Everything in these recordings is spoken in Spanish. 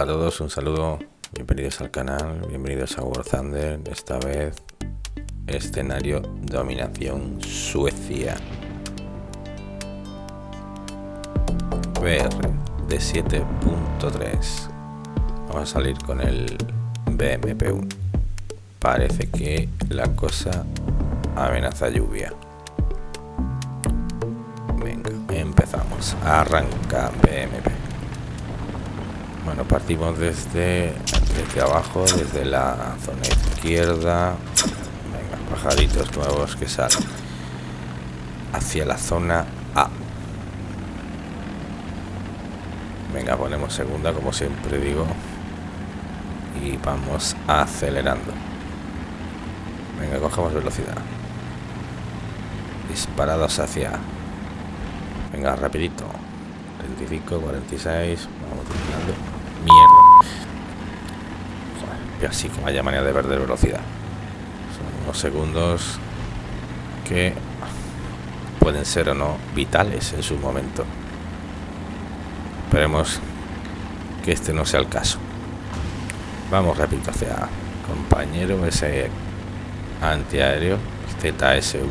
Hola a todos, un saludo, bienvenidos al canal, bienvenidos a War Thunder, esta vez escenario dominación Suecia. VR de 7.3. Vamos a salir con el BMP1. Parece que la cosa amenaza lluvia. Venga, empezamos. Arranca BMP. Bueno, partimos desde, desde abajo, desde la zona izquierda. Venga, pajaritos nuevos que salen. Hacia la zona A. Venga, ponemos segunda, como siempre digo. Y vamos acelerando. Venga, cogemos velocidad. Disparados hacia Venga, rapidito. 35, 46. Vamos tirando. Así que vaya manera de perder velocidad. Son unos segundos que pueden ser o no vitales en su momento. Esperemos que este no sea el caso. Vamos rápido hacia compañero ese antiaéreo ZSU.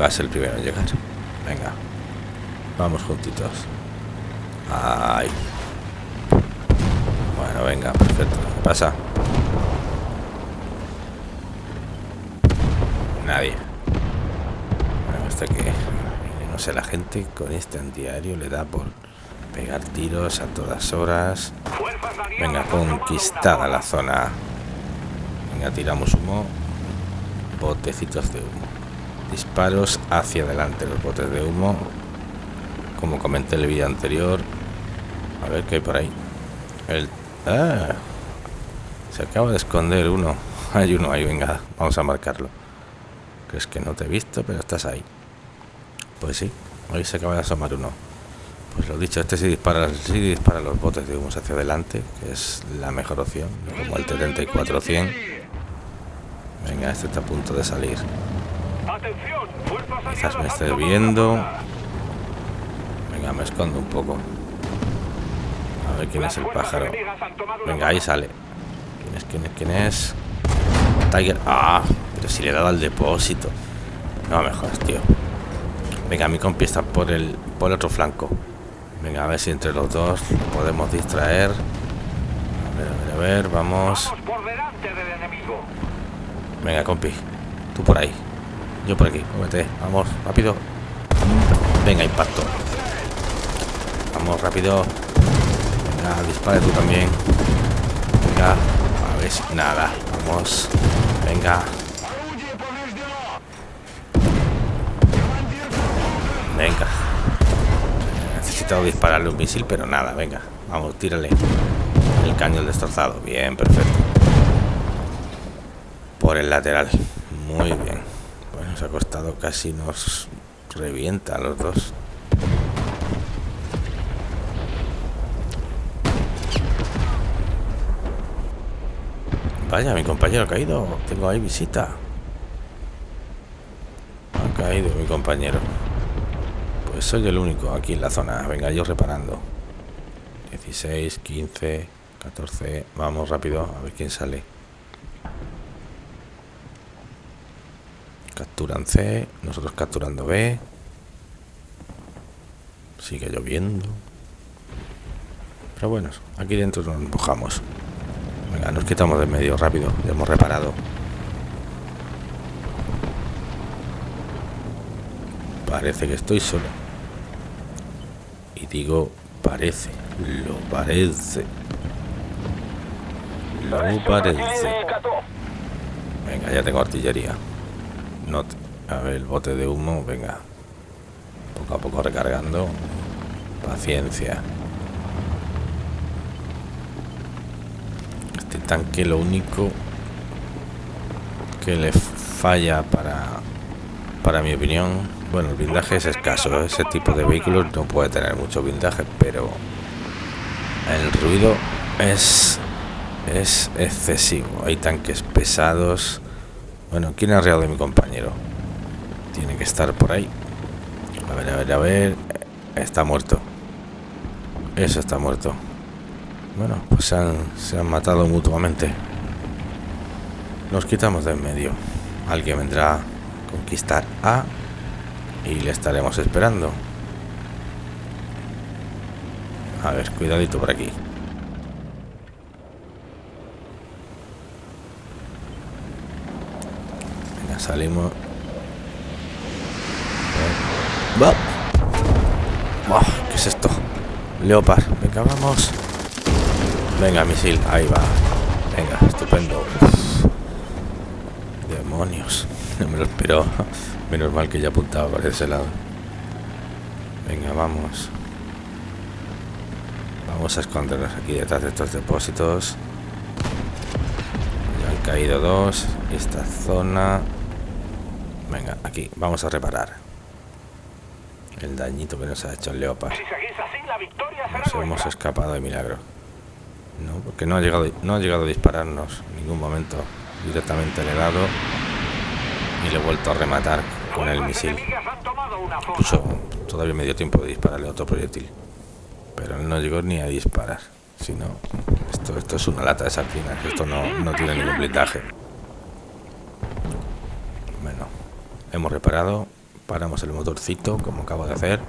Va a ser el primero en llegar. Venga, Vamos juntitos. Ay. Venga, perfecto. ¿Qué pasa? Nadie. Bueno, hasta que... No sé, la gente con este antiaéreo le da por pegar tiros a todas horas. Venga, conquistada la zona. Venga, tiramos humo. Botecitos de humo. Disparos hacia adelante los botes de humo como comenté en el vídeo anterior a ver qué hay por ahí el ah, se acaba de esconder uno. Hay uno ahí venga vamos a marcarlo. Crees que no te he visto pero estás ahí. Pues sí ahí se acaba de asomar uno. Pues lo dicho este sí dispara sí dispara los botes de humo hacia adelante que es la mejor opción como el 7400 venga este está a punto de salir. Quizás me esté viendo. me escondo un poco. A ver quién es el pájaro. Venga, ahí sale. ¿Quién es? ¿Quién es? ¿Quién es? Tiger. Ah, pero si le he dado al depósito. No me jodas, tío. Venga, mi compi está por el, por el otro flanco. Venga, a ver si entre los dos podemos distraer. A ver, a ver, a ver, vamos. Venga, compi. Tú por ahí. Yo por aquí. Muévete. Vamos, rápido. Venga, impacto. Vamos, rápido. Venga, dispara tú también. Venga, a ver si... Nada, vamos. Venga. Venga. Necesitado dispararle un misil, pero nada, venga. Vamos, tírale. El cañón destrozado. Bien, perfecto. Por el lateral. Muy bien. Bueno, se ha costado casi nos revienta a los dos. Vaya, mi compañero ha caído. Tengo ahí visita. Ha caído mi compañero. Pues soy el único aquí en la zona. Venga, yo reparando. 16, 15, 14. Vamos rápido a ver quién sale. Capturan C. Nosotros capturando B. Sigue lloviendo. Pero bueno, aquí dentro nos empujamos. Venga, nos quitamos de medio rápido. Ya hemos reparado. Parece que estoy solo. Y digo, parece. Lo parece. Lo parece. Venga, ya tengo artillería. No a ver, el bote de humo, venga. Poco a poco recargando. Paciencia. Tanque lo único que le falla para para mi opinión bueno el blindaje es escaso ese tipo de vehículos no puede tener mucho blindaje pero el ruido es es excesivo. Hay tanques pesados. Bueno quién ha reado de mi compañero tiene que estar por ahí. A ver a ver a ver. Está muerto. Eso está muerto. Bueno, pues se han, se han matado mutuamente. Nos quitamos de en medio. Alguien vendrá a conquistar A y le estaremos esperando. A ver, cuidadito por aquí. Venga, salimos. ¿Qué es esto? Leopard. Venga, vamos. Venga, misil. Ahí va. Venga, estupendo. Demonios. No me lo espero. Menos mal que ya apuntaba por ese lado. Venga, vamos. Vamos a escondernos aquí detrás de estos depósitos. Ya han caído dos. Esta zona... Venga, aquí. Vamos a reparar. El dañito que nos ha hecho el Leopard. Nos hemos escapado de milagro. No, porque no ha llegado, no ha llegado a dispararnos en ningún momento. Directamente le he dado y le he vuelto a rematar con el misil. Incluso todavía me dio tiempo de dispararle otro proyectil pero no llegó ni a disparar. Si no, esto, esto es una lata de sardinas, esto no, no tiene ningún blindaje. Bueno, hemos reparado, paramos el motorcito, como acabo de hacer.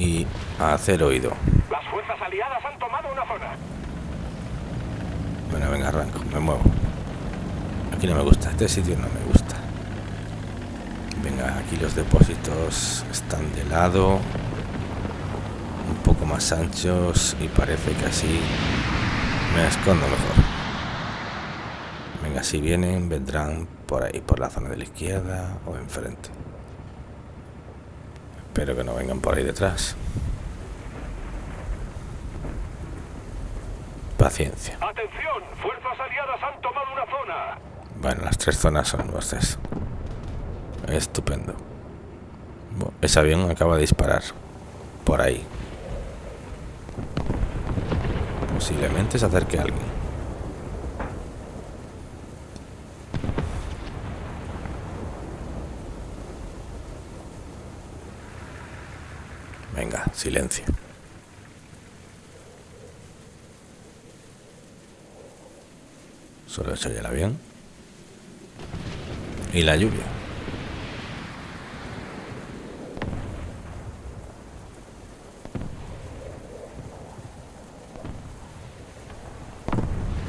Y a hacer oído. Las fuerzas aliadas han tomado una zona. Bueno, venga, arranco, me muevo. Aquí no me gusta, este sitio no me gusta. Venga, aquí los depósitos están de lado poco más anchos y parece que así me escondo mejor. Venga, si vienen, vendrán por ahí, por la zona de la izquierda o enfrente. Espero que no vengan por ahí detrás. Paciencia. Atención, fuerzas aliadas han tomado una zona. Bueno, las tres zonas son nuestras. Estupendo. ese avión acaba de disparar. Por ahí. Posiblemente se acerque alguien. Venga, silencio. Solo se oye el avión. Y la lluvia.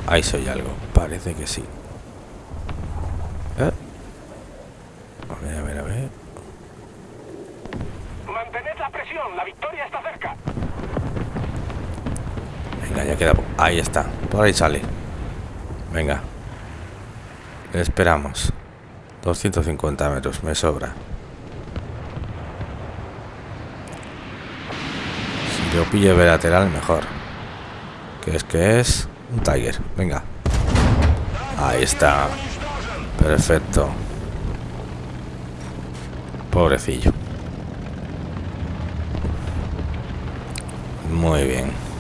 Ahí soy algo. Parece que sí. ¿Eh? A ver, a ver, a ver. Mantened la presión. La victoria está cerca. Venga, ya queda... Ahí está. Por ahí sale. Venga. Esperamos. 250 metros. Me sobra. Si lo pillo de lateral, mejor. Que es que es... Un Tiger, venga. Ahí está. Perfecto. Pobrecillo. Muy bien.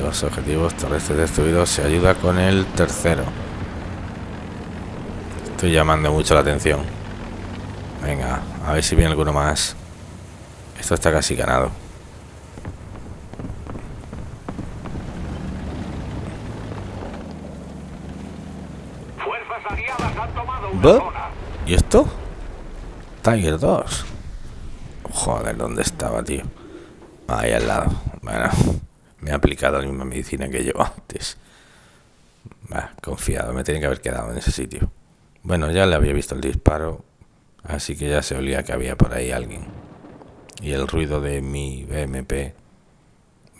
Dos objetivos terrestres destruidos. Se ayuda con el tercero. Estoy llamando mucho la atención. Venga, a ver si viene alguno más. Esto está casi ganado. ¿Y esto? Tiger 2. Joder, ¿dónde estaba, tío? Ahí al lado. Bueno, me ha aplicado la misma medicina que yo antes. Bah, confiado, me tiene que haber quedado en ese sitio. Bueno, ya le había visto el disparo, así que ya se olía que había por ahí alguien. Y el ruido de mi BMP,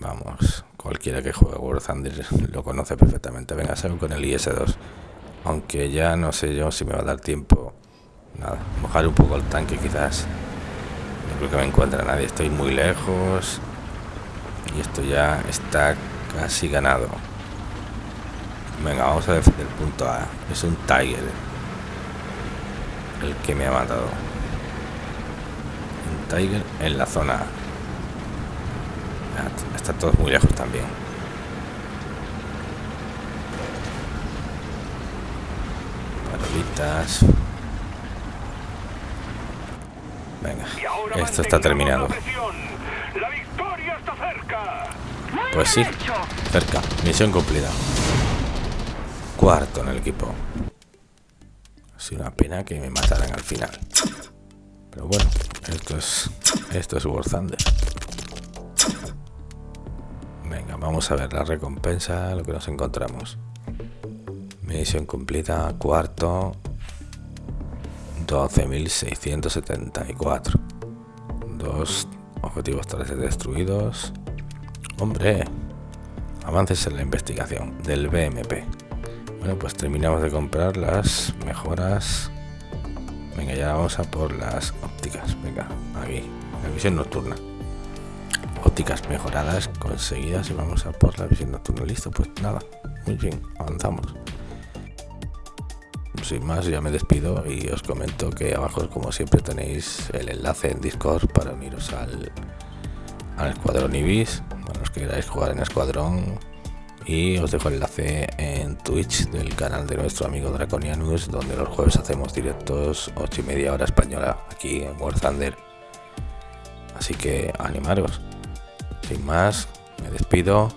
vamos, cualquiera que juegue War Thunder lo conoce perfectamente. Venga, salgo con el IS-2. Aunque ya no sé yo si me va a dar tiempo. Nada, mojar un poco el tanque quizás. No creo que me encuentre nadie. Estoy muy lejos. Y esto ya está casi ganado. Venga, vamos a defender el punto A. Es un Tiger. El que me ha matado. Un Tiger en la zona A. Está todos muy lejos también. Venga, esto está terminado. Pues sí, cerca. Misión cumplida. Cuarto en el equipo. Es una pena que me mataran al final. Pero bueno, esto es esto es War Thunder. Venga, vamos a ver la recompensa, lo que nos encontramos. Misión cumplida, cuarto, 12.674. Dos objetivos 3 destruidos. Hombre, avances en la investigación del BMP. Bueno, pues terminamos de comprar las mejoras. Venga, ya vamos a por las ópticas. Venga, aquí, la visión nocturna. Ópticas mejoradas, conseguidas y vamos a por la visión nocturna. Listo, pues nada, muy bien, avanzamos sin más ya me despido y os comento que abajo como siempre tenéis el enlace en Discord para uniros al, al escuadrón Ibis, para los que queráis jugar en escuadrón y os dejo el enlace en Twitch del canal de nuestro amigo Draconianus donde los jueves hacemos directos 8 y media hora española aquí en War Thunder. Así que animaros. Sin más me despido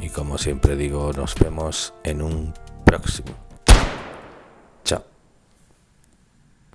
y como siempre digo nos vemos en un próximo